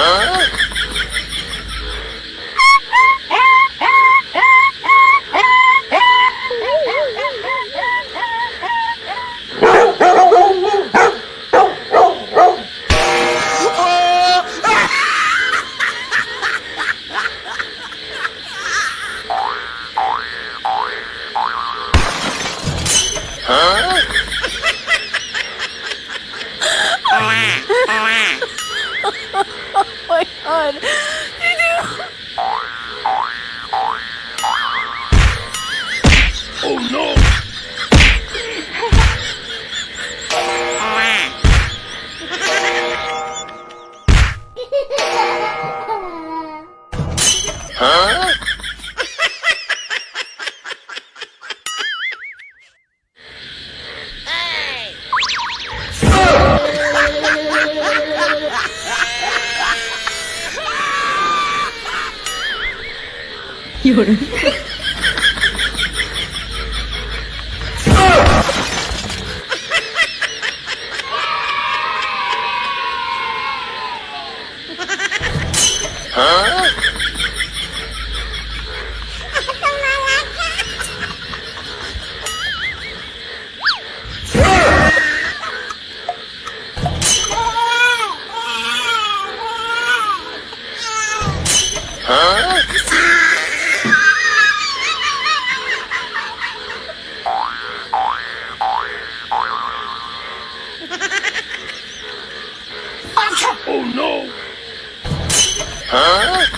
Huh? god. Oh no. huh? 有人。Oh no! Huh?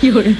有人。